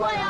过呀